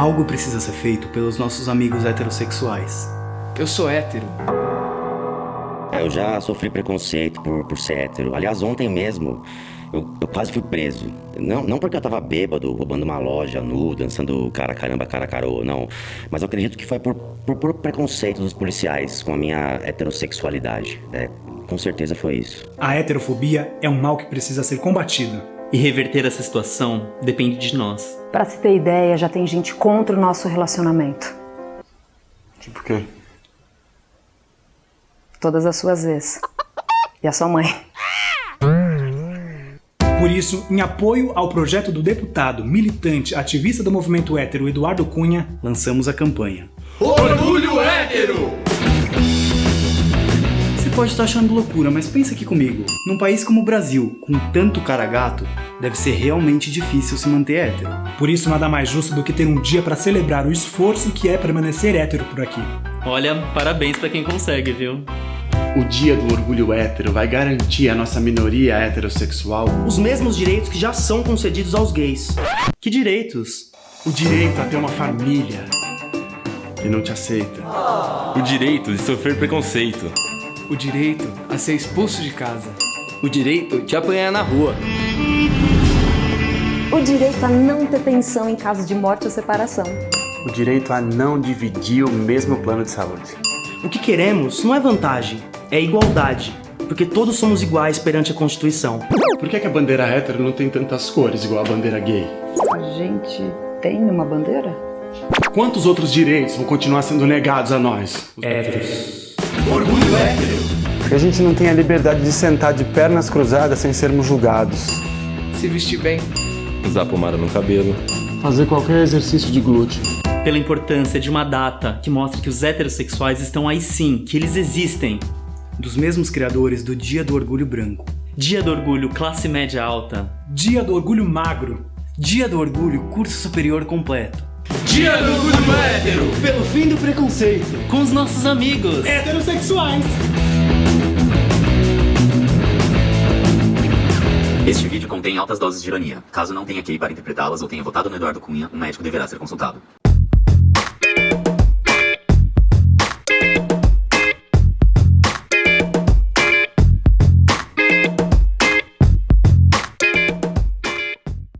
Algo precisa ser feito pelos nossos amigos heterossexuais. Eu sou hétero. Eu já sofri preconceito por, por ser hétero. Aliás, ontem mesmo eu, eu quase fui preso. Não, não porque eu tava bêbado, roubando uma loja, nu, dançando cara caramba, cara carô, não. Mas eu acredito que foi por, por, por preconceito dos policiais com a minha heterossexualidade. É, com certeza foi isso. A heterofobia é um mal que precisa ser combatido. E reverter essa situação depende de nós. Pra se ter ideia, já tem gente contra o nosso relacionamento. Tipo quem? Todas as suas vezes. E a sua mãe. Por isso, em apoio ao projeto do deputado, militante, ativista do movimento hétero Eduardo Cunha, lançamos a campanha. Orgulho hétero! Você pode estar achando loucura, mas pensa aqui comigo. Num país como o Brasil, com tanto cara gato, deve ser realmente difícil se manter hétero. Por isso, nada mais justo do que ter um dia para celebrar o esforço que é permanecer hétero por aqui. Olha, parabéns pra quem consegue, viu? O dia do orgulho hétero vai garantir à nossa minoria heterossexual os mesmos direitos que já são concedidos aos gays. Que direitos? o direito a ter uma família que não te aceita. O direito de sofrer preconceito. O direito a ser expulso de casa. O direito de apanhar na rua. O direito a não ter pensão em caso de morte ou separação. O direito a não dividir o mesmo plano de saúde. O que queremos não é vantagem, é igualdade. Porque todos somos iguais perante a Constituição. Por que, que a bandeira hétero não tem tantas cores igual a bandeira gay? A gente tem uma bandeira? Quantos outros direitos vão continuar sendo negados a nós? Héteros. Orgulho hétero! Que a gente não tem a liberdade de sentar de pernas cruzadas sem sermos julgados. Se vestir bem. Usar pomada no cabelo. Fazer qualquer exercício de glúteo. Pela importância de uma data que mostra que os heterossexuais estão aí sim, que eles existem. Dos mesmos criadores do Dia do Orgulho Branco. Dia do Orgulho Classe Média Alta. Dia do Orgulho Magro. Dia do Orgulho Curso Superior Completo. Dia do orgulho hétero! Pelo fim do preconceito. Com os nossos amigos. Heterossexuais! Este vídeo contém altas doses de ironia. Caso não tenha QI para interpretá-las ou tenha votado no Eduardo Cunha, um médico deverá ser consultado.